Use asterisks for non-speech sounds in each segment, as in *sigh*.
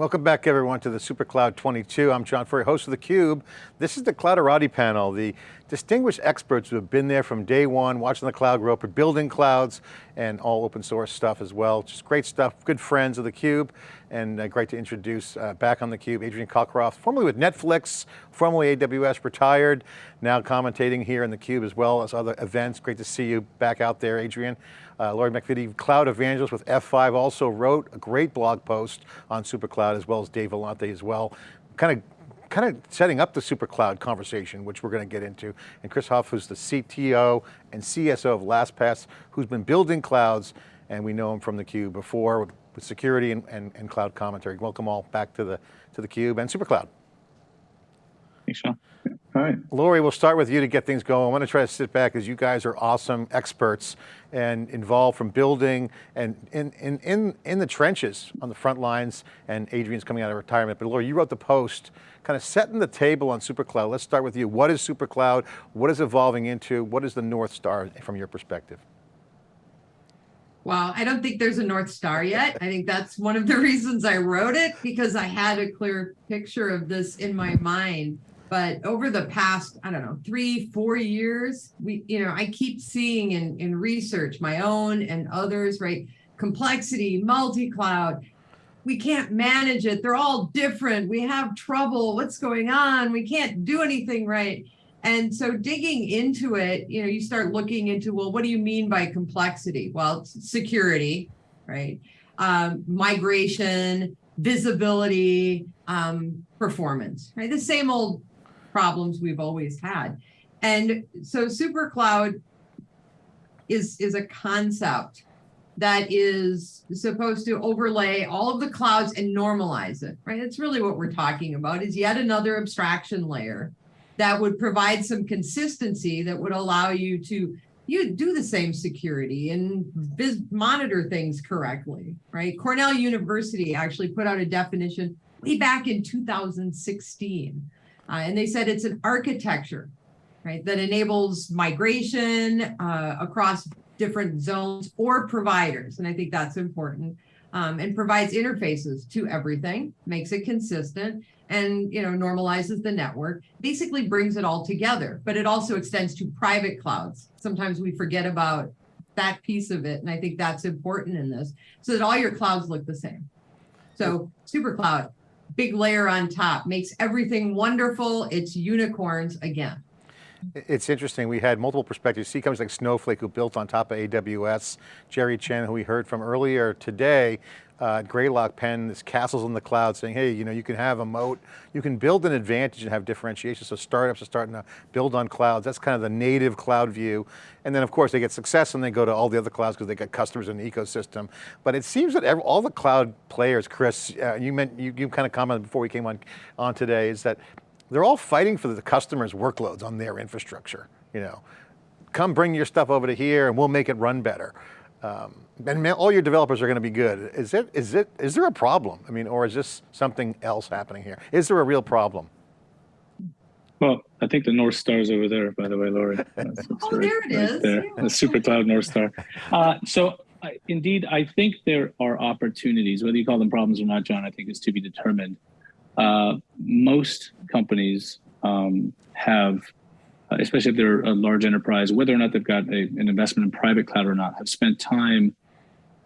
Welcome back everyone to the SuperCloud 22. I'm John Furrier, host of theCUBE. This is the Clouderati panel, the distinguished experts who have been there from day one, watching the cloud grow building clouds, and all open source stuff as well. Just great stuff, good friends of theCUBE, and uh, great to introduce uh, back on theCUBE, Adrian Cockcroft, formerly with Netflix, formerly AWS, retired, now commentating here in theCUBE as well as other events. Great to see you back out there, Adrian. Uh, Lori MacVittie, cloud evangelist with F5, also wrote a great blog post on SuperCloud as well as Dave Vellante as well. Kind of kind of setting up the supercloud conversation, which we're going to get into. And Chris Hoff, who's the CTO and CSO of LastPass, who's been building clouds, and we know him from theCUBE before with, with security and, and, and, cloud commentary. Welcome all back to the to theCUBE and SuperCloud. Thanks, Sean. All right. Lori, we'll start with you to get things going. I want to try to sit back as you guys are awesome experts and involved from building and in, in, in, in the trenches on the front lines and Adrian's coming out of retirement. But Lori, you wrote the post kind of setting the table on SuperCloud. Let's start with you. What is SuperCloud? What is evolving into? What is the North Star from your perspective? Well, I don't think there's a North Star yet. I think that's one of the *laughs* reasons I wrote it because I had a clear picture of this in my mind. But over the past, I don't know, three, four years, we, you know, I keep seeing in, in research, my own and others, right? Complexity, multi-cloud, we can't manage it. They're all different. We have trouble. What's going on? We can't do anything right. And so digging into it, you know, you start looking into, well, what do you mean by complexity? Well, security, right? Um, migration, visibility, um, performance, right? The same old problems we've always had. And so super cloud is, is a concept that is supposed to overlay all of the clouds and normalize it, right? It's really what we're talking about is yet another abstraction layer that would provide some consistency that would allow you to you do the same security and monitor things correctly, right? Cornell University actually put out a definition way back in 2016 uh, and they said it's an architecture, right, that enables migration uh, across different zones or providers. And I think that's important. Um, and provides interfaces to everything, makes it consistent, and you know normalizes the network, basically brings it all together. But it also extends to private clouds. Sometimes we forget about that piece of it, and I think that's important in this, so that all your clouds look the same. So super cloud, big layer on top, makes everything wonderful. It's unicorns again. It's interesting, we had multiple perspectives. See companies like Snowflake who built on top of AWS, Jerry Chen who we heard from earlier today, uh, Greylock Penn, this castles in the cloud saying, hey, you know, you can have a moat, you can build an advantage and have differentiation. So startups are starting to build on clouds. That's kind of the native cloud view. And then of course they get success and they go to all the other clouds because they got customers in the ecosystem. But it seems that every, all the cloud players, Chris, uh, you meant, you, you kind of commented before we came on, on today, is that they're all fighting for the customers' workloads on their infrastructure. You know, come bring your stuff over to here and we'll make it run better. Um, and all your developers are going to be good. Is it, is it, is there a problem? I mean, or is this something else happening here? Is there a real problem? Well, I think the North Star is over there, by the way, Lori. *laughs* oh, there it right is. There, yeah. the super cloud North Star. Uh, so I, indeed, I think there are opportunities, whether you call them problems or not, John, I think is to be determined. Uh, most companies um, have uh, especially if they're a large enterprise, whether or not they've got a, an investment in private cloud or not, have spent time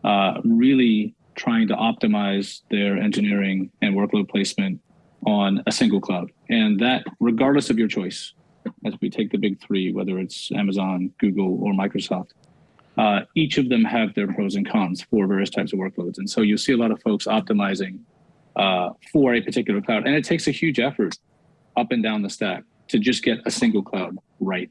uh, really trying to optimize their engineering and workload placement on a single cloud. And that, regardless of your choice, as we take the big three, whether it's Amazon, Google, or Microsoft, uh, each of them have their pros and cons for various types of workloads. And so you see a lot of folks optimizing uh, for a particular cloud. And it takes a huge effort up and down the stack to just get a single cloud right.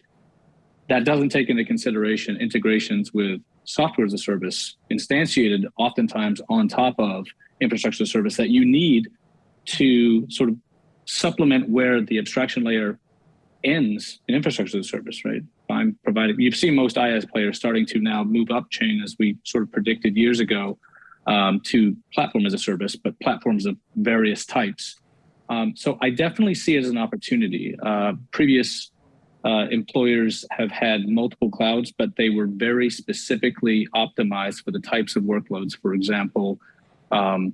That doesn't take into consideration integrations with software as a service instantiated oftentimes on top of infrastructure service that you need to sort of supplement where the abstraction layer ends in infrastructure as a service, right? I'm providing, you've seen most IaaS players starting to now move up chain as we sort of predicted years ago um, to platform as a service, but platforms of various types. Um, so I definitely see it as an opportunity. Uh, previous uh, employers have had multiple clouds, but they were very specifically optimized for the types of workloads. For example, um,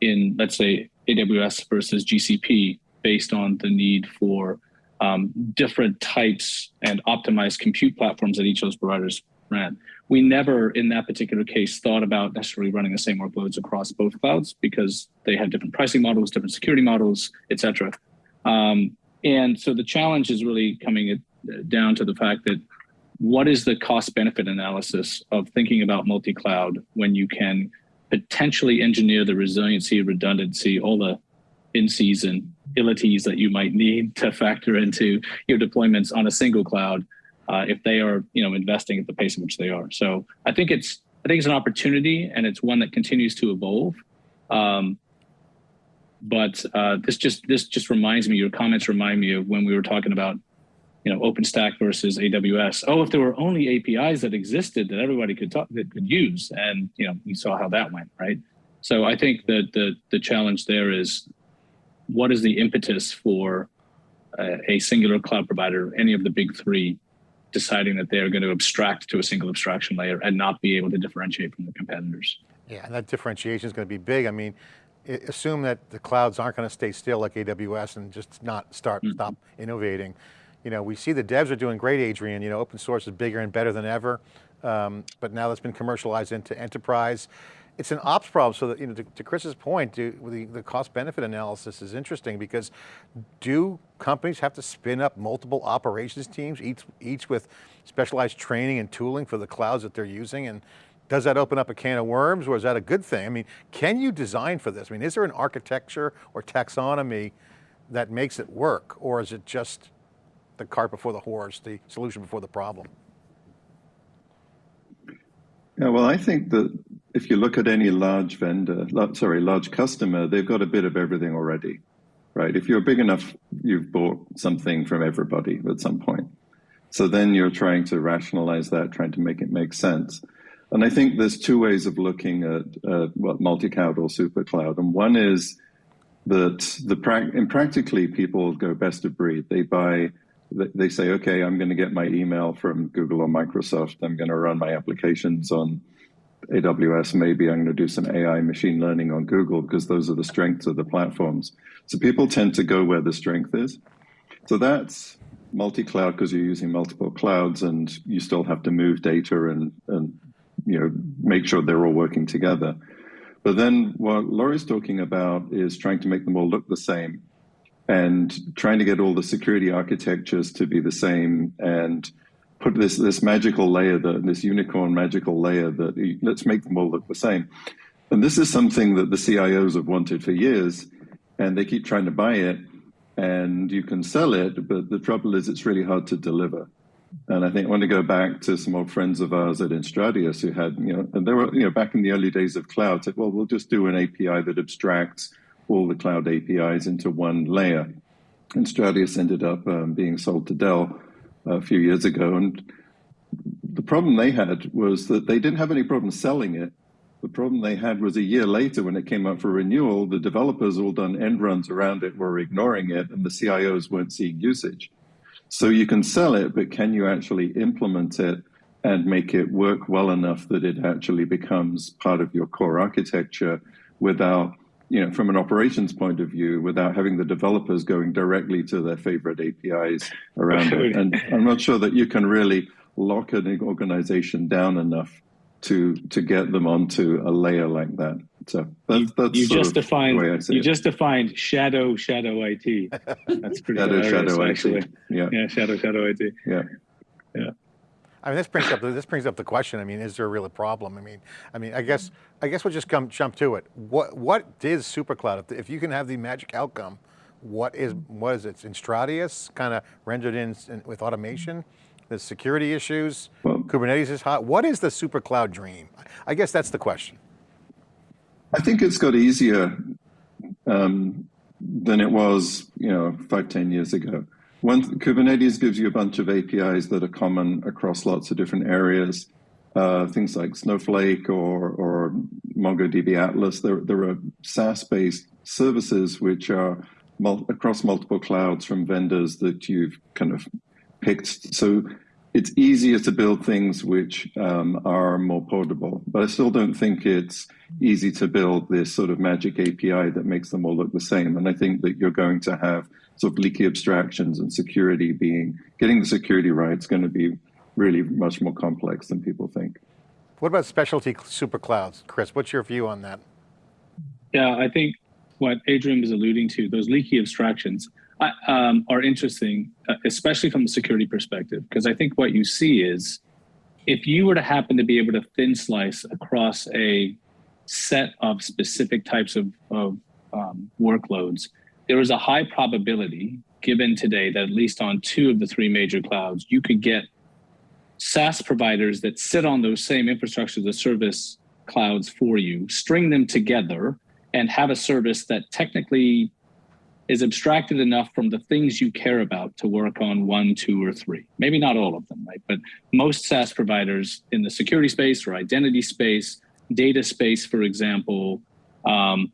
in let's say AWS versus GCP based on the need for um, different types and optimized compute platforms that each of those providers We never, in that particular case, thought about necessarily running the same workloads across both clouds because they had different pricing models, different security models, et cetera. Um, and so the challenge is really coming down to the fact that what is the cost benefit analysis of thinking about multi-cloud when you can potentially engineer the resiliency, redundancy, all the in season abilities that you might need to factor into your deployments on a single cloud uh, if they are you know investing at the pace in which they are. So I think it's I think it's an opportunity and it's one that continues to evolve. Um, but uh, this just this just reminds me. Your comments remind me of when we were talking about you know OpenStack versus AWS. Oh, if there were only APIs that existed that everybody could talk that could use, and you know you saw how that went, right? So I think that the the challenge there is what is the impetus for uh, a singular cloud provider, any of the big three, deciding that they're going to abstract to a single abstraction layer and not be able to differentiate from the competitors. Yeah, and that differentiation is going to be big. I mean, assume that the clouds aren't going to stay still like AWS and just not start, mm -hmm. stop innovating. You know, we see the devs are doing great, Adrian. You know, open source is bigger and better than ever. Um, but now that's been commercialized into enterprise it's an ops problem. So that, you know, to, to Chris's point, do, the, the cost benefit analysis is interesting because do companies have to spin up multiple operations teams, each, each with specialized training and tooling for the clouds that they're using? And does that open up a can of worms or is that a good thing? I mean, can you design for this? I mean, is there an architecture or taxonomy that makes it work? Or is it just the cart before the horse, the solution before the problem? Yeah, well, I think that if you look at any large vendor, sorry, large customer, they've got a bit of everything already, right? If you're big enough, you've bought something from everybody at some point. So then you're trying to rationalize that, trying to make it make sense. And I think there's two ways of looking at uh, what multi-cloud or super cloud. And one is that the pra in practically people go best of breed. They buy, they say, okay, I'm going to get my email from Google or Microsoft. I'm going to run my applications on AWS, maybe I'm going to do some AI machine learning on Google because those are the strengths of the platforms. So people tend to go where the strength is. So that's multi-cloud because you're using multiple clouds and you still have to move data and, and you know make sure they're all working together. But then what Lori's talking about is trying to make them all look the same and trying to get all the security architectures to be the same and put this this magical layer, that this unicorn magical layer that let's make them all look the same. And this is something that the CIOs have wanted for years, and they keep trying to buy it, and you can sell it, but the trouble is it's really hard to deliver. And I think I want to go back to some old friends of ours at enStratus who had, you know, and they were, you know, back in the early days of cloud, said, well, we'll just do an API that abstracts all the cloud APIs into one layer. enStratus ended up um, being sold to Dell a few years ago. And the problem they had was that they didn't have any problem selling it. The problem they had was a year later when it came up for renewal, the developers all done end runs around it were ignoring it and the CIOs weren't seeing usage. So you can sell it, but can you actually implement it and make it work well enough that it actually becomes part of your core architecture without you know, from an operations point of view, without having the developers going directly to their favorite APIs around it. And I'm not sure that you can really lock an organization down enough to to get them onto a layer like that. So that's, that's you just defined you just defined shadow shadow IT. That's pretty shadow shadow actually. IT. Yeah, yeah, shadow shadow IT. Yeah, yeah. I mean, this brings up this brings up the question. I mean, is there a real problem? I mean, I mean, I guess I guess we'll just come jump to it. What what is SuperCloud? If, if you can have the magic outcome, what is what is it? enStratus kind of rendered in, in, with automation. The security issues. Well, Kubernetes is hot. What is the SuperCloud dream? I guess that's the question. I think it's got easier um, than it was, you know, five ten years ago. One, Kubernetes gives you a bunch of APIs that are common across lots of different areas. Uh, things like Snowflake or, or MongoDB Atlas. There, there are SaaS-based services which are mul across multiple clouds from vendors that you've kind of picked. So it's easier to build things which um, are more portable, but I still don't think it's easy to build this sort of magic API that makes them all look the same. And I think that you're going to have sort of leaky abstractions and security being getting the security right is going to be really much more complex than people think. What about specialty super clouds? Chris, what's your view on that? Yeah, I think what Adrian was alluding to, those leaky abstractions um, are interesting, uh, especially from the security perspective, because I think what you see is if you were to happen to be able to thin slice across a set of specific types of, of um, workloads, there is a high probability given today that at least on two of the three major clouds, you could get SaaS providers that sit on those same infrastructure as service clouds for you, string them together and have a service that technically is abstracted enough from the things you care about to work on one, two, or three. Maybe not all of them, right? But most SaaS providers in the security space or identity space, data space, for example, um,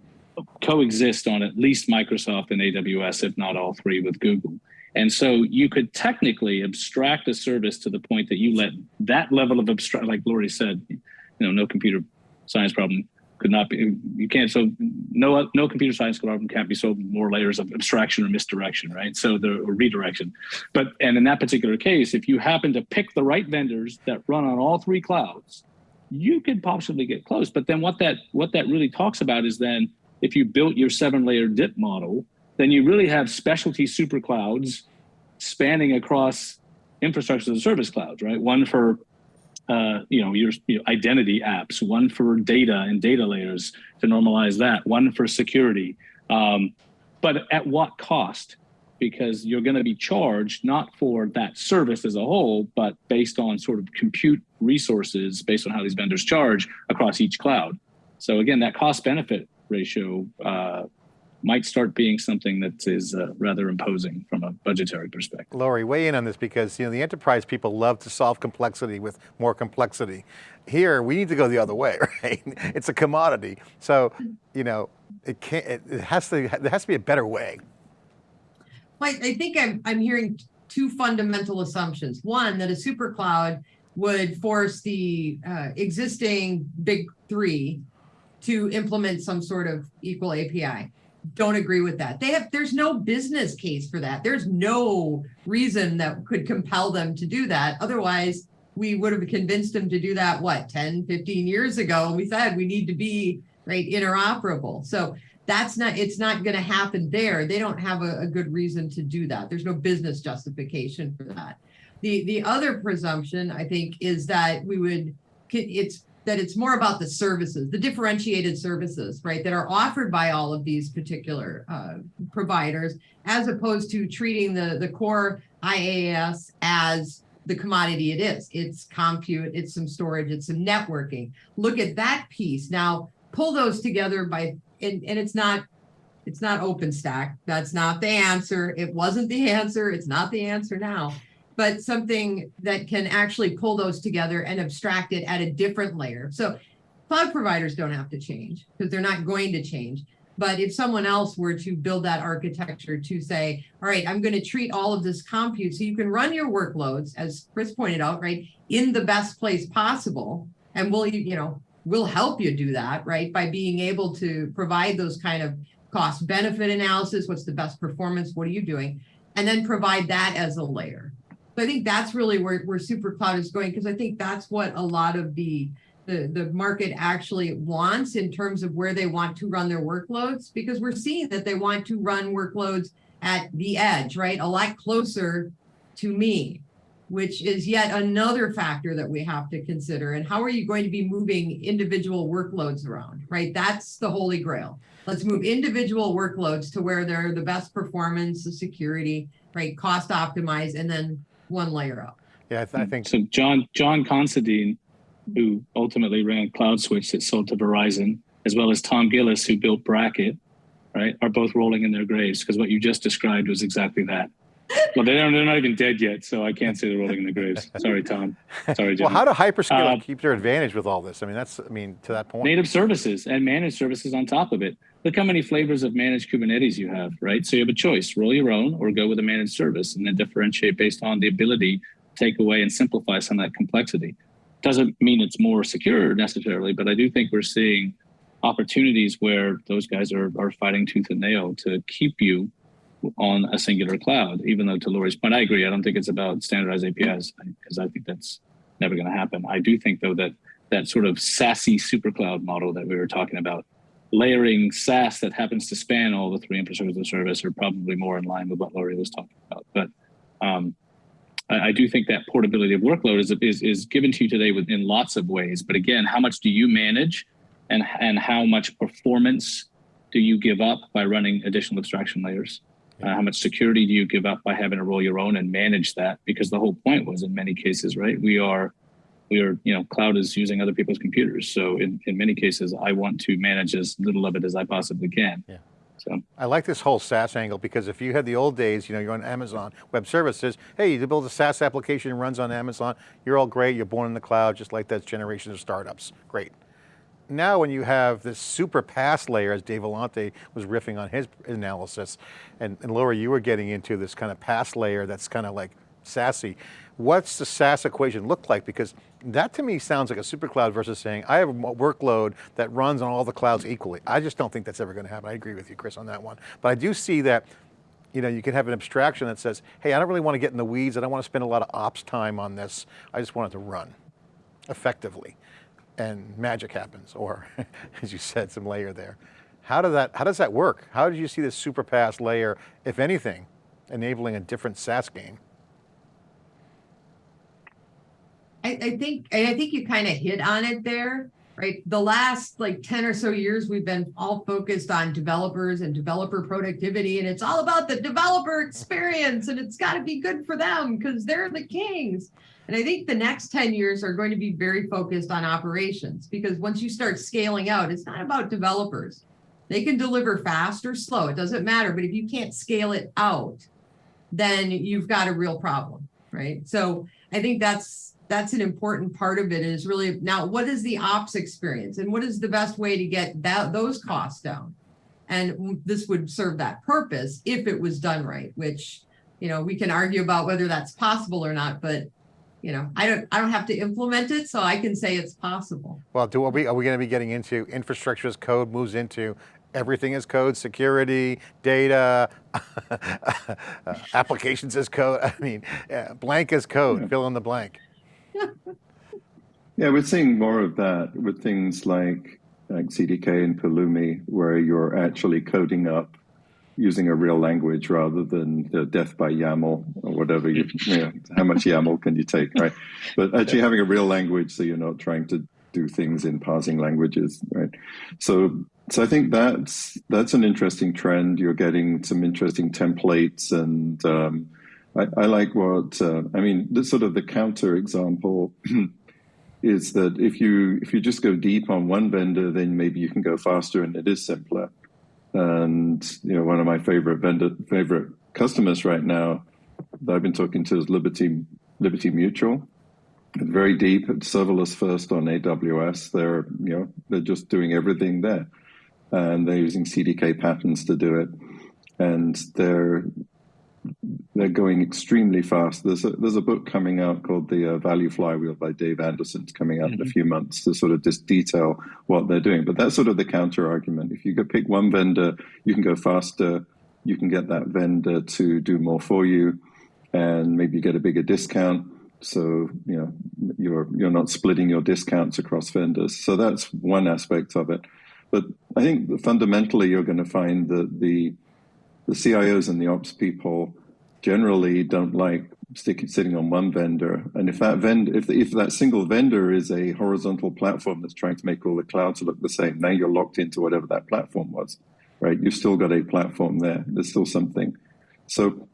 coexist on at least Microsoft and AWS, if not all three with Google. And so you could technically abstract a service to the point that you let that level of abstract, like Lori said, you know, no computer science problem could not be, you can't, so no, no computer science problem can't be solved more layers of abstraction or misdirection, right? So the redirection. But, and in that particular case, if you happen to pick the right vendors that run on all three clouds, you could possibly get close. But then what that, what that really talks about is then if you built your seven layer dip model, then you really have specialty super clouds spanning across infrastructure as a service clouds, right? One for uh, you know your, your identity apps, one for data and data layers to normalize that, one for security. Um, but at what cost? Because you're going to be charged not for that service as a whole, but based on sort of compute resources, based on how these vendors charge across each cloud. So again, that cost benefit ratio uh, might start being something that is uh, rather imposing from a budgetary perspective. Lori, weigh in on this because you know the enterprise people love to solve complexity with more complexity. Here, we need to go the other way, *laughs* right? It's a commodity. So, you know, it can't, it has to, there has to be a better way. Like, I think I'm, I'm hearing two fundamental assumptions. One, that a super cloud would force the uh, existing big three to implement some sort of equal API don't agree with that. They have, there's no business case for that. There's no reason that could compel them to do that. Otherwise, we would have convinced them to do that, what, 10, 15 years ago. We said we need to be right interoperable. So that's not, it's not going to happen there. They don't have a, a good reason to do that. There's no business justification for that. The, the other presumption, I think, is that we would, it's that it's more about the services, the differentiated services, right, that are offered by all of these particular uh, providers, as opposed to treating the, the core IaaS as the commodity it is. It's compute, it's some storage, it's some networking. Look at that piece. Now, pull those together by, and, and it's not, it's not OpenStack. That's not the answer. It wasn't the *laughs* answer. It's not the answer now but something that can actually pull those together and abstract it at a different layer. So cloud providers don't have to change because they're not going to change. But if someone else were to build that architecture to say, all right, I'm going to treat all of this compute so you can run your workloads, as Chris pointed out, right, in the best place possible. And we'll, you know, we'll help you do that, right, by being able to provide those kind of cost benefit analysis. What's the best performance? What are you doing? And then provide that as a layer. So I think that's really where, where super cloud is going, because I think that's what a lot of the, the, the market actually wants in terms of where they want to run their workloads, because we're seeing that they want to run workloads at the edge, right? A lot closer to me, which is yet another factor that we have to consider. And how are you going to be moving individual workloads around, right? That's the holy grail. Let's move individual workloads to where they're the best performance, the security, right? Cost optimize, and then one layer up. Yeah, I, th I think. So John John Considine, who ultimately ran CloudSwitch that sold to Verizon, as well as Tom Gillis, who built Bracket, right, are both rolling in their graves because what you just described was exactly that. Well, they don't, they're not even dead yet, so I can't say they're rolling in the graves. *laughs* Sorry, Tom. Sorry, John. Well, how do hyperscaler Uh, keep their advantage with all this? I mean, that's, I mean, to that point. native services and managed services on top of it. Look how many flavors of managed Kubernetes you have, right? So you have a choice, roll your own or go with a managed service and then differentiate based on the ability to take away and simplify some of that complexity. Doesn't mean it's more secure necessarily, but I do think we're seeing opportunities where those guys are, are fighting tooth and nail to keep you on a singular cloud. Even though to Lori's point, I agree. I don't think it's about standardized APIs because I think that's never going to happen. I do think though that that sort of SASE supercloud model that we were talking about, layering SaaS that happens to span all the three infrastructures of service are probably more in line with what Lori was talking about. But um, I, I, do think that portability of workload is, is, is given to you today within lots of ways. But again, how much do you manage and, and how much performance do you give up by running additional abstraction layers? Uh, how much security do you give up by having to roll your own and manage that? Because the whole point was in many cases, right? We are, we are, you know, cloud is using other people's computers. So in, in many cases, I want to manage as little of it as I possibly can. Yeah. So I like this whole SaaS angle because if you had the old days, you know, you're on Amazon Web Services, hey, you build a SaaS application, runs on Amazon, you're all great, you're born in the cloud, just like that generation of startups, great now when you have this super PaaS layer, as Dave Vellante was riffing on his analysis, and, and Laura, you were getting into this kind of PaaS layer that's kind of like SASE. What's the SaaS equation look like? Because that to me sounds like a super cloud versus saying, I have a workload that runs on all the clouds equally. I just don't think that's ever going to happen. I agree with you, Chris, on that one. But I do see that you know, you can have an abstraction that says, hey, I don't really want to get in the weeds. I don't want to spend a lot of ops time on this. I just want it to run effectively and magic happens, or *laughs* as you said, some layer there. How, does that, how does that work? How did you see this super PaaS layer, if anything, enabling a different SaaS game? I, I think I think you kind of hit on it there, right? The last like 10 or so years, we've been all focused on developers and developer productivity, and it's all about the developer experience, and it's got to be good for them because they're the kings. And I think the next 10 years are going to be very focused on operations because once you start scaling out, it's not about developers. They can deliver fast or slow, it doesn't matter. But if you can't scale it out, then you've got a real problem, right? So I think that's that's an important part of it is really now what is the ops experience and what is the best way to get that those costs down? And this would serve that purpose if it was done right, which you know we can argue about whether that's possible or not, but you know, I don't, I don't have to implement it, so I can say it's possible. Well, do, are we, are we going to be getting into infrastructure as code moves into everything as code, security, data, *laughs* applications as code. I mean, blank as code, yeah. fill in the blank. Yeah, we're seeing more of that with things like, like CDK and Pulumi, where you're actually coding up using a real language rather than the death by YAML or whatever. You, *laughs* you know, how much YAML can you take, right? But actually having a real language so you're not trying to do things in parsing languages, right? So, so I think that's that's an interesting trend. You're getting some interesting templates, and um, I, I, like what uh, I mean. This sort of the counter example. *clears throat* is that if you if you just go deep on one vendor, then maybe you can go faster and it is simpler. And you know, one of my favorite vendor, favorite customers right now that I've been talking to is Liberty Liberty Mutual. very deep, serverless first on AWS. They're you know they're just doing everything there, and they're using CDK patterns to do it. And they're they're going extremely fast. There's a, there's a book coming out called The uh, Value Flywheel by Dave Anderson. It's coming out mm -hmm. in a mm-hmm. few months to sort of just detail what they're doing. But that's sort of the counter argument. If you could pick one vendor, you can go faster. You can get that vendor to do more for you, and maybe you get a bigger discount. So you know you're you're not splitting your discounts across vendors. So that's one aspect of it. But I think fundamentally you're going to find that the the CIOs and the ops people generally don't like sticking sitting on one vendor. And if that vendor, if, if that single vendor is a horizontal platform that's trying to make all the clouds look the same, now you're locked into whatever that platform was, right? You've still got a platform there. There's still something. So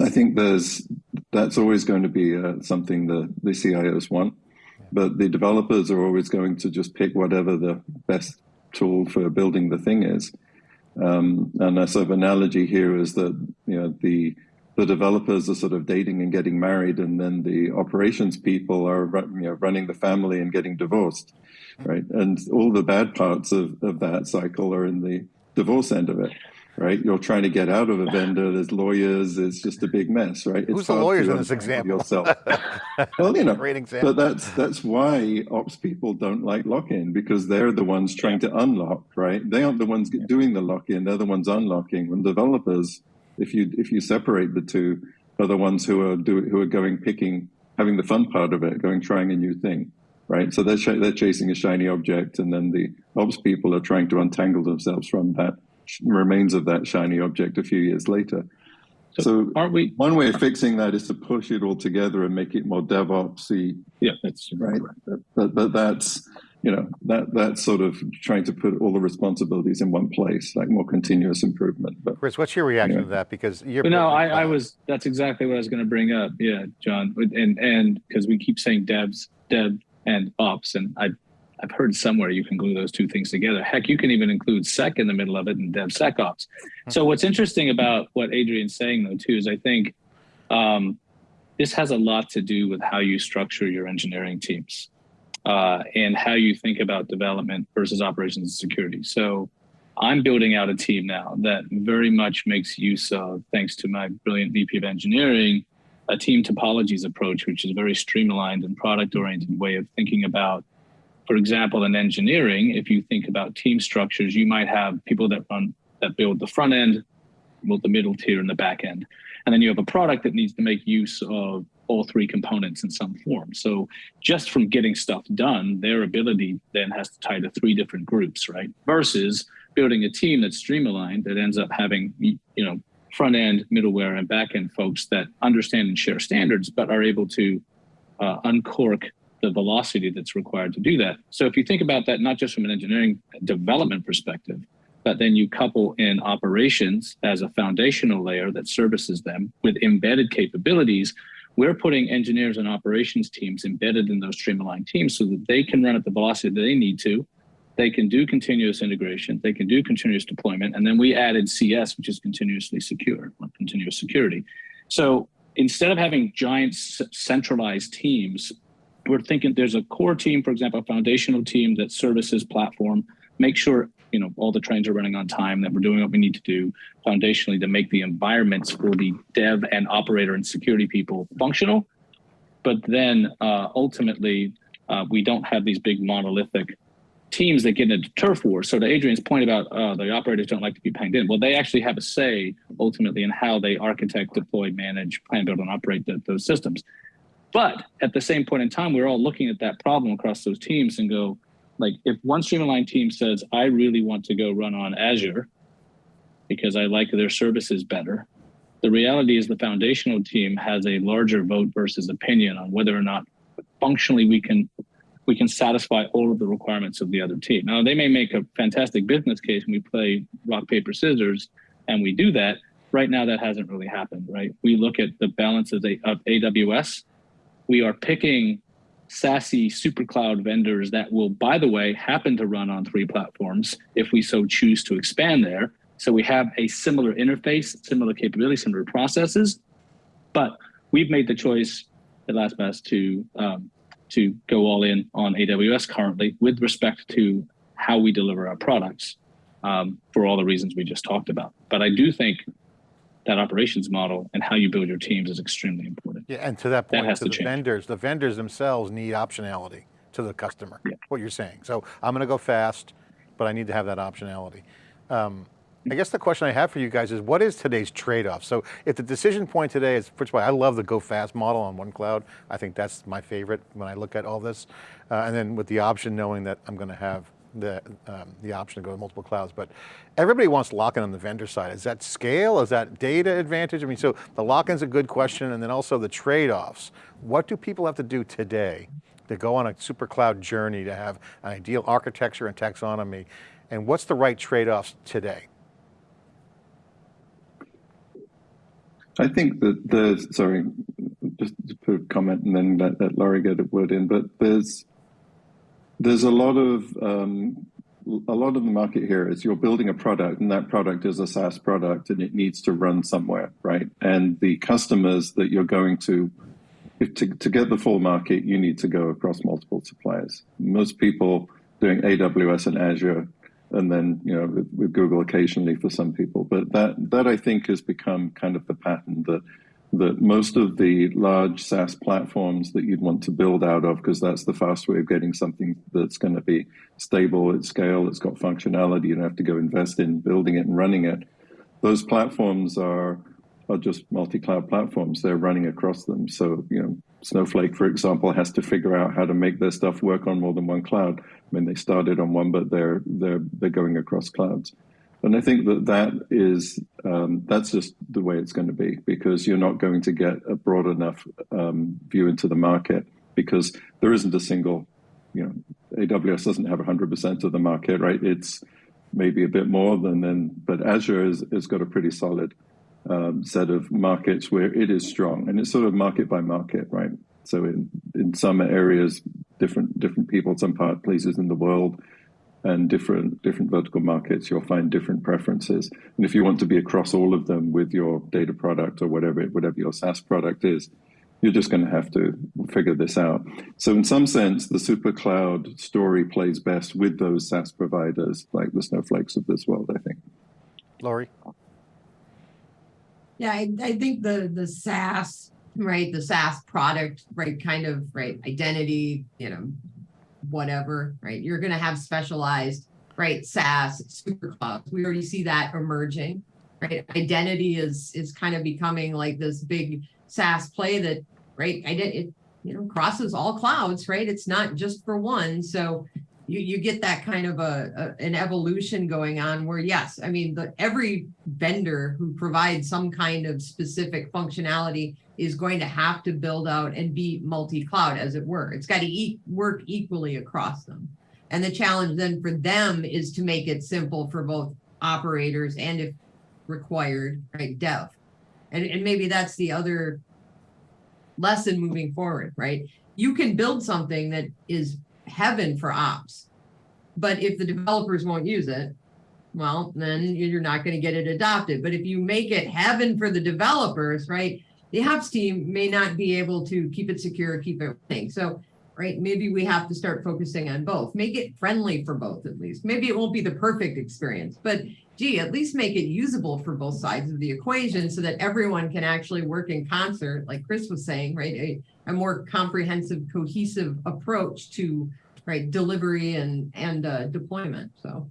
I think there's that's always going to be uh, something the the CIOs want, but the developers are always going to just pick whatever the best tool for building the thing is. Um, and a sort of analogy here is that you know the the developers are sort of dating and getting married, and then the operations people are you know, running the family and getting divorced, right? And all the bad parts of, of that cycle are in the divorce end of it. Right? You're trying to get out of a vendor. There's lawyers. It's just a big mess, right? It's Who's the lawyers in this example? Yourself. *laughs* well, you know, Great example. but that's that's why ops people don't like lock-in because they're the ones trying to unlock, right? They aren't the ones doing the lock-in; they're the ones unlocking. When developers, if you if you separate the two, are the ones who are do who are going picking, having the fun part of it, going trying a new thing, right? So they're they're chasing a shiny object, and then the ops people are trying to untangle themselves from that remains of that shiny object a few years later. So So Aren't we? one way of fixing that is to push it all together and make it more DevOpsy, Yeah, that's right? But but that's you know that that's sort of trying to put all the responsibilities in one place, like more continuous improvement. But Chris, what's your reaction Yeah. to that? Because you're But no, building I, I was. That's exactly what I was going to bring up. Yeah, John, and and because we keep saying devs, dev, and ops, and I, I've heard somewhere you can glue those two things together. Heck, you can even include sec in the middle of it and DevSecOps. So what's interesting about what Adrian's saying though too is I think um, this has a lot to do with how you structure your engineering teams uh, and how you think about development versus operations and security. So I'm building out a team now that very much makes use of, thanks to my brilliant VP of engineering, a team topologies approach, which is a very stream-aligned and product oriented way of thinking about, for example, in engineering, if you think about team structures, you might have people that run that build the front end, build the middle tier, and the back end. And then you have a product that needs to make use of all three components in some form. So just from getting stuff done, their ability then has to tie to three different groups, right? Versus building a team that's stream-aligned that ends up having you know front end, middleware, and back end folks that understand and share standards, but are able to uh, uncork the velocity that's required to do that. So if you think about that, not just from an engineering development perspective, but then you couple in operations as a foundational layer that services them with embedded capabilities. We're putting engineers and operations teams embedded in those stream-aligned teams so that they can run at the velocity that they need to. They can do continuous integration. They can do continuous deployment. And then we added CS, which is continuously secure, or continuous security. So instead of having giant centralized teams, we're thinking there's a core team, for example, a foundational team that services platform, make sure you know all the trains are running on time, that we're doing what we need to do foundationally to make the environments for the dev and operator and security people functional. But then uh, ultimately, uh, we don't have these big monolithic teams that get into turf wars. So to Adrian's point about uh, the operators don't like to be panged in, well, they actually have a say ultimately in how they architect, deploy, manage, plan, build, and operate the, those systems. But at the same point in time, we're all looking at that problem across those teams and go, like, if one Stream-aligned team says, I really want to go run on Azure because I like their services better, the reality is the foundational team has a larger vote versus opinion on whether or not functionally we can we can satisfy all of the requirements of the other team. Now they may make a fantastic business case and we play rock paper scissors and we do that. Right now that hasn't really happened, right? We look at the balance of, the, of AWS. We are picking sassy super cloud vendors that will, by the way, happen to run on three platforms if we so choose to expand there. So we have a similar interface, similar capabilities, similar processes, but we've made the choice at LastPass to um, to go all in on AWS currently with respect to how we deliver our products um, for all the reasons we just talked about. But I do think that operations model and how you build your teams is extremely important. Yeah, and to that That point, has to to the vendors, the vendors themselves need optionality to the customer, Yeah. what you're saying. So I'm going to go fast, but I need to have that optionality. Um, I guess the question I have for you guys is what is today's trade-off? So if the decision point today is, first of all, I love the go fast model on one cloud. I think that's my favorite when I look at all this. Uh, and then with the option knowing that I'm going to have the, um, the option to go to multiple clouds, but everybody wants lock-in on the vendor side. Is that scale? Is that data advantage? I mean, so the lock-in's a good question, and then also the trade-offs. What do people have to do today to go on a super cloud journey to have an ideal architecture and taxonomy? And what's the right trade-offs today? I think that there's, sorry, just to put a comment and then let, let Lori get a word in, but there's, there's a lot of, um, a lot of the market here is you're building a product and that product is a SaaS product and it needs to run somewhere, right? And the customers that you're going to, to, to get the full market, you need to go across multiple suppliers. Most people doing AWS and Azure and then you know with, with Google occasionally for some people. But that that I think has become kind of the pattern that that most of the large SaaS platforms that you'd want to build out of, because that's the fast way of getting something that's going to be stable at scale, it's got functionality, you don't have to go invest in building it and running it. Those platforms are are just multi-cloud platforms. They're running across them. So, you know, Snowflake, for example, has to figure out how to make their stuff work on more than one cloud. I mean, they started on one, but they're they're they're going across clouds. And I think that that is um, that's just the way it's going to be because you're not going to get a broad enough um, view into the market because there isn't a single, you know, AWS doesn't have 100% of the market, right? It's maybe a bit more than then, but Azure has, has got a pretty solid um, set of markets where it is strong, and it's sort of market by market, right? So in in some areas, different different people, some part places in the world, and different different vertical markets, you'll find different preferences. And if you want to be across all of them with your data product or whatever whatever your SaaS product is, you're just going to have to figure this out. So in some sense, the super cloud story plays best with those SaaS providers like the snowflakes of this world, I think. Lori? Yeah, I, I think the the SaaS, right, the SaaS product, right, kind of right, identity, you know, whatever, right? You're gonna have specialized, right, SaaS, super clouds. We already see that emerging, right? Identity is is kind of becoming like this big SaaS play that, right, I did it, you know, crosses all clouds, right? It's not just for one. So you, you get that kind of a, a, an evolution going on where yes i mean the every vendor who provides some kind of specific functionality is going to have to build out and be multi-cloud as it were. It's got to e work equally across them. And the challenge then for them is to make it simple for both operators and if required right dev. And, and maybe that's the other lesson moving forward right? You can build something that is heaven for ops. But if the developers won't use it, well, then you're not going to get it adopted. But if you make it heaven for the developers, right, the ops team may not be able to keep it secure, keep it running. So, right, maybe we have to start focusing on both. Make it friendly for both, at least. Maybe it won't be the perfect experience, but gee, at least make it usable for both sides of the equation so that everyone can actually work in concert, like Chris was saying, right? A, a more comprehensive, cohesive approach to right delivery and and uh, deployment. So.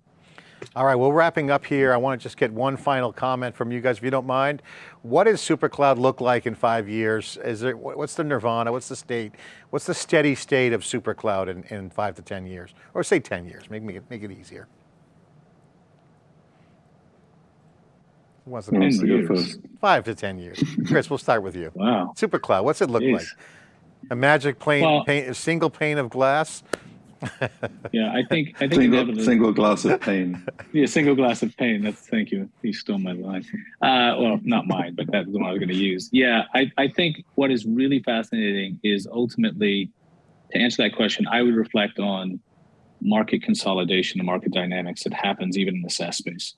All right, we're wrapping up here. I want to just get one final comment from you guys, if you don't mind. What does SuperCloud look like in five years? Is there, what's the nirvana? What's the state? What's the steady state of SuperCloud in, in five to 10 years? Or say 10 years, make, make, it, make it easier. Who wants to Who to go years. first? Five to 10 years. Chris, we'll start with you. Wow. SuperCloud, what's it look Jeez. like? A magic plane, Well- pane, a single pane of glass? *laughs* Yeah, I think I think Single, inevitably- single glass of pain. Yeah, single glass of pain. That's thank you. You stole my line. Uh, well, not mine, but that's the one I was going to use. Yeah, I, I think what is really fascinating is ultimately to answer that question, I would reflect on market consolidation and market dynamics that happens even in the SaaS space.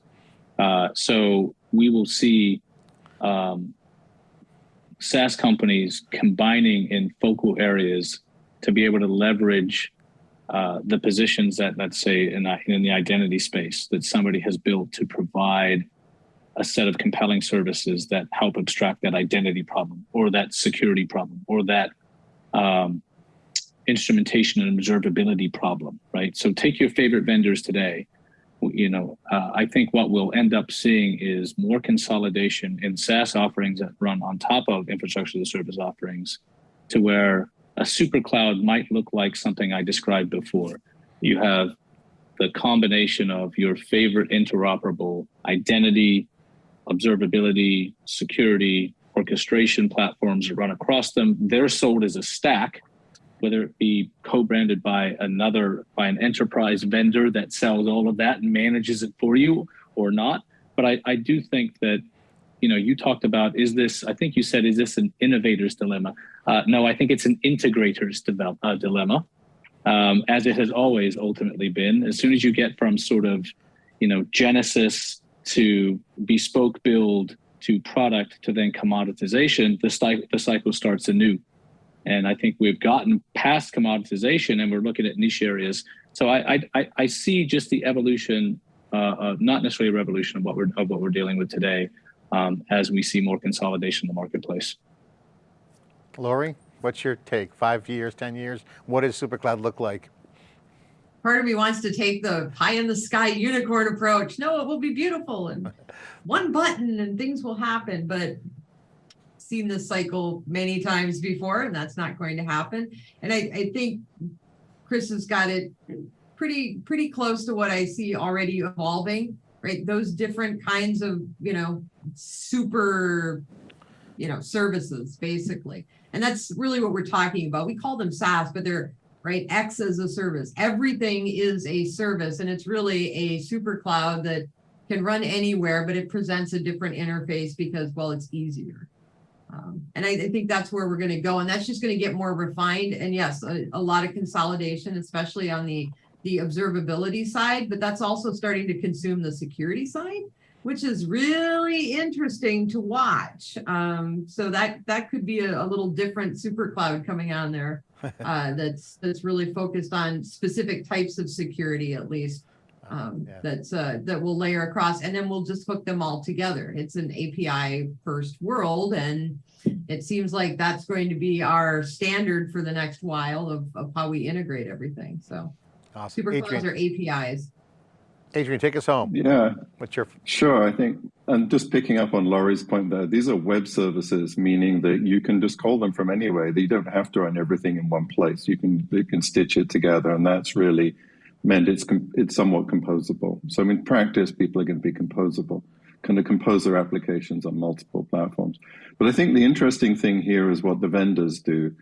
Uh, so we will see um, SaaS companies combining in focal areas to be able to leverage uh, the positions that, let's say, in, in the identity space that somebody has built to provide a set of compelling services that help abstract that identity problem or that security problem or that um, instrumentation and observability problem, right? So take your favorite vendors today. You know, uh, I think what we'll end up seeing is more consolidation in SaaS offerings that run on top of infrastructure as a service offerings to where a super cloud might look like something I described before. You have the combination of your favorite interoperable identity, observability, security, orchestration platforms that run across them. They're sold as a stack, whether it be co-branded by another, by an enterprise vendor that sells all of that and manages it for you or not. But I, I do think that, you know, you talked about, is this, I think you said, is this an innovator's dilemma? Uh, no, I think it's an integrator's develop, uh, dilemma, um, as it has always ultimately been. As soon as you get from sort of, you know, genesis to bespoke build to product to then commoditization, the, the cycle starts anew. And I think we've gotten past commoditization and we're looking at niche areas. So I, I, I- I see just the evolution uh, uh, not necessarily a revolution of what we're of what we're dealing with today, um, as we see more consolidation in the marketplace. Lori, what's your take? Five years, 10 years? What does SuperCloud look like? Part of me wants to take the pie in the sky unicorn approach. No, it will be beautiful and *laughs* one button and things will happen, but seen this cycle many times before and that's not going to happen. And I, I think Chris has got it pretty, pretty close to what I see already evolving, right? Those different kinds of, you know, super, you know, services basically. And that's really what we're talking about. We call them SaaS, but they're right? X as a service. Everything is a service and it's really a super cloud that can run anywhere, but it presents a different interface because, well, it's easier. Um, and I, I think that's where we're going to go. And that's just going to get more refined. And yes, a, a lot of consolidation, especially on the, the observability side, but that's also starting to consume the security side, which is really interesting to watch. Um, so that, that could be a, a little different super cloud coming on there *laughs* uh, that's that's really focused on specific types of security at least um, Yeah. that's uh, that will layer across and then we'll just hook them all together. It's an API first world and it seems like that's going to be our standard for the next while of, of how we integrate everything. So Awesome. super clouds Adrian, are APIs. Adrian, take us home. Yeah, What's your, Sure, I think, and just picking up on Lori's point there, these are web services, meaning that you can just call them from anywhere. You don't have to run everything in one place. You can you can stitch it together, and that's really meant it's it's somewhat composable. So in practice, people are going to be composable, kind of compose their applications on multiple platforms. But I think the interesting thing here is what the vendors do.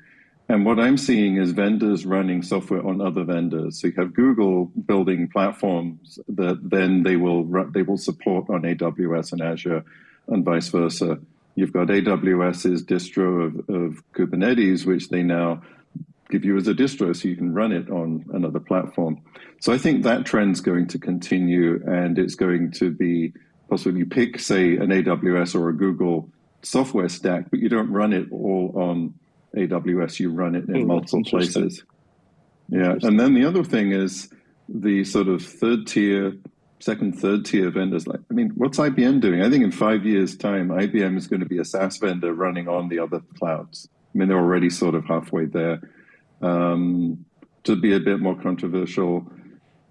And what I'm seeing is vendors running software on other vendors. So you have Google building platforms that then they will they will support on AWS and Azure, and vice versa. You've got AWS's distro of, of Kubernetes, which they now give you as a distro, so you can run it on another platform. So I think that trend's going to continue, and it's going to be possibly you pick, say, an AWS or a Google software stack, but you don't run it all on AWS. You run it Oh, in that's multiple places. Yeah, and then the other thing is the sort of third tier, second, third tier vendors. Like, I mean, what's IBM doing? I think in five years' time, IBM is going to be a SaaS vendor running on the other clouds. I mean, they're already sort of halfway there. Um, to be a bit more controversial,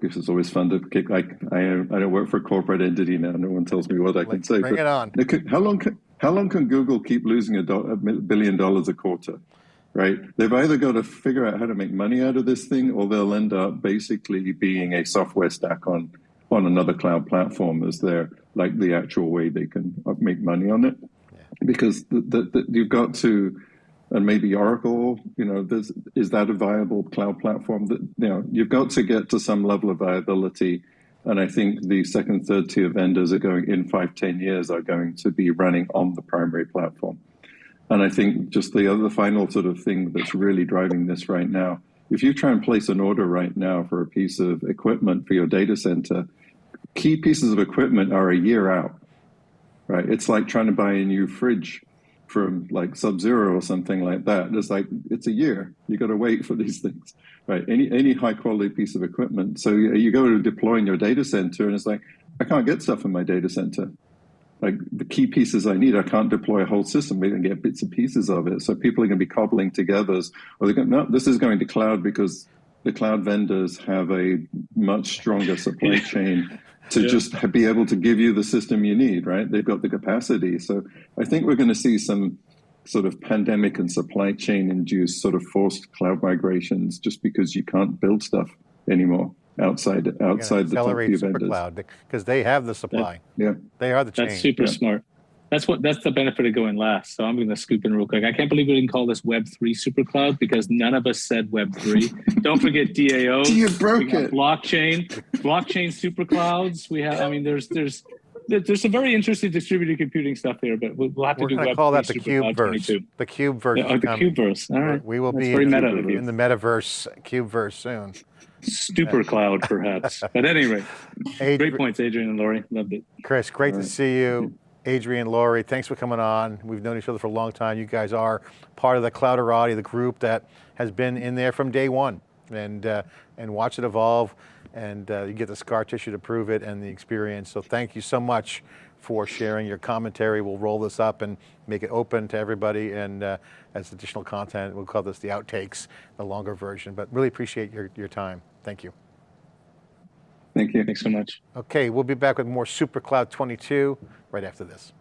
because it's always fun to kick. Like, I, I don't work for a corporate entity now. No one tells me what I can say. bring but it on. How long can how long can Google keep losing a, do- a billion dollars a quarter? Right? They've either got to figure out how to make money out of this thing, or they'll end up basically being a software stack on on another cloud platform as their like the actual way they can uh, make money on it. Because the, the, the, you've got to, and maybe Oracle, you know, there's, is that a viable cloud platform? That you know, you've got to get to some level of viability. And I think the second, third tier vendors are going in five, ten years are going to be running on the primary platform. And I think just the other final sort of thing that's really driving this right now, if you try and place an order right now for a piece of equipment for your data center, key pieces of equipment are a year out, right? It's like trying to buy a new fridge from like Sub Zero or something like that. It's like it's a year. You got to wait for these *laughs* things, right? Any any high quality piece of equipment. So you, you go to deploy in your data center, and it's like I can't get stuff in my data center. Like the key pieces I need, I can't deploy a whole system. We can get bits and pieces of it. So people are going to be cobbling together. Or they're going, no, this is going to cloud because the cloud vendors have a much stronger supply chain to Yeah. just be able to give you the system you need, right? They've got the capacity. So I think we're going to see some sort of pandemic and supply chain induced sort of forced cloud migrations just because you can't build stuff anymore outside outside the top few vendors. SuperCloud because they have the supply. Yeah. They are the chain. That's super Yeah. smart. That's what that's the benefit of going last. So I'm going to scoop in real quick. I can't believe we didn't call this Web three supercloud because none of us said Web three. *laughs* Don't forget DAO. *laughs* You broke got it. blockchain, blockchain super clouds. We have. I mean, there's there's there's some very interesting distributed computing stuff there, but we'll, we'll have to We're do going to Web call that the 3 Super Cloud CubeVerse. 22. The CubeVerse Yeah, oh, the coming. CubeVerse. All right. We will That's be in, meta in the metaverse, Cube CubeVerse soon. Super cloud, perhaps. *laughs* But anyway, Adri- great points, Adrian and Lori. Loved it. Chris, great to All right. see you. Adrian, Lori, thanks for coming on. We've known each other for a long time. You guys are part of the Clouderati, the group that has been in there from day one and, uh, and watch it evolve. and uh, you get the scar tissue to prove it and the experience. So thank you so much for sharing your commentary. We'll roll this up and make it open to everybody and uh, as additional content, we'll call this the outtakes, the longer version, but really appreciate your, your time. Thank you. Thank you. Thanks so much. Okay, we'll be back with more Super Cloud 22 right after this.